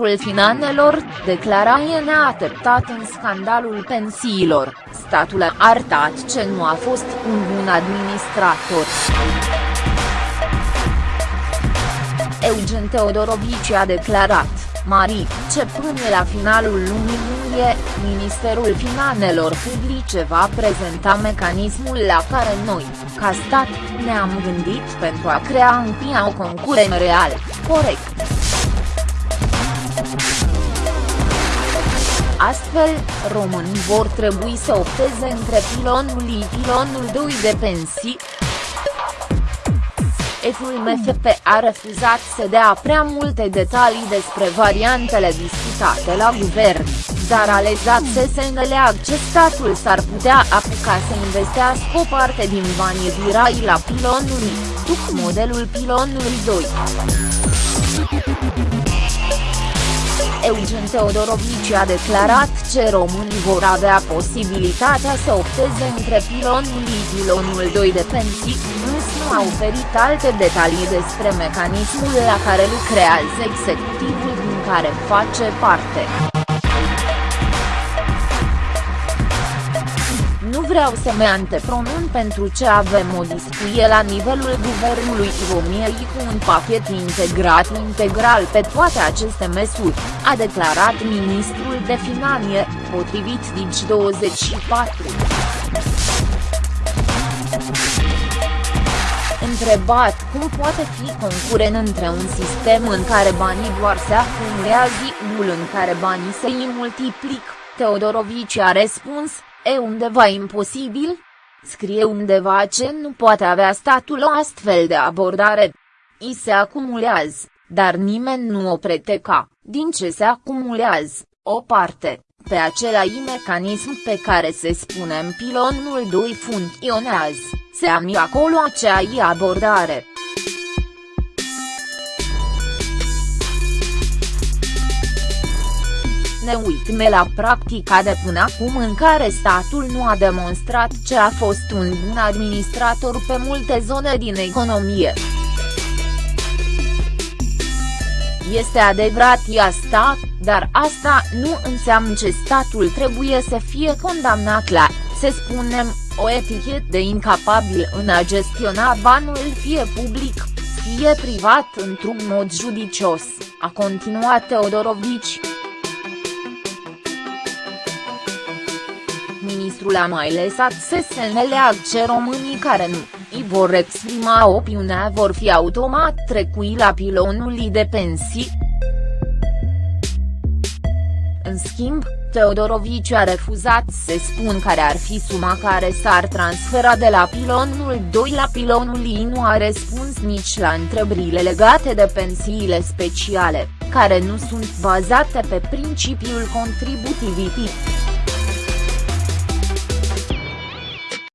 ministrul finanțelor, declara neateptat în scandalul pensiilor, statul a arătat ce nu a fost un bun administrator. Eugen Teodorovici a declarat, Mari, ce până la finalul lunii iulie, Ministerul Finanțelor Publice va prezenta mecanismul la care noi, ca stat, ne-am gândit pentru a crea în PIA o concurență real, corect. Astfel, românii vor trebui să opteze între pilonul I pilonul 2 de pensii, Eful MFP a refuzat să dea prea multe detalii despre variantele discutate la guvern, dar a lezat să se înțeleagă ce statul s-ar putea apuca să investească o parte din banii virai la pilonul I, după modelul pilonului 2. Eugen Teodorovici a declarat ce românii vor avea posibilitatea să opteze între pilonul I pilonul 2 de pensii, însă nu a oferit alte detalii despre mecanismul la care lucrează executivul din care face parte. Nu vreau să mă antepronun pentru ce avem o discuție la nivelul guvernului României cu un pachet integrat integral pe toate aceste măsuri, a declarat ministrul de finanțe, potrivit Digi24. Întrebat cum poate fi concurent între un sistem în care banii doar se acumulează unul în care banii se multiplic, Teodorovici a răspuns, E undeva imposibil? Scrie undeva ce nu poate avea statul o astfel de abordare. I se acumulează, dar nimeni nu o preteca, din ce se acumulează, o parte, pe același mecanism pe care se spune în pilonul 2 funcționează, se ami acolo aceeași abordare. Ne uitme la practica de până acum în care statul nu a demonstrat ce a fost un bun administrator pe multe zone din economie. Este adevărat e asta, dar asta nu înseamnă ce statul trebuie să fie condamnat la, să spunem, o etichetă de incapabil în a gestiona banul fie public, fie privat într-un mod judicios, a continuat Teodorovici. Ministrul a mai lăsat să se înțeleagă ce românii care nu îi vor exprima opiunea vor fi automat trecui la pilonul de pensii. În schimb, Teodorovici a refuzat să spun care ar fi suma care s-ar transfera de la pilonul 2 la pilonul I nu a răspuns nici la întrebările legate de pensiile speciale, care nu sunt bazate pe principiul contributivității.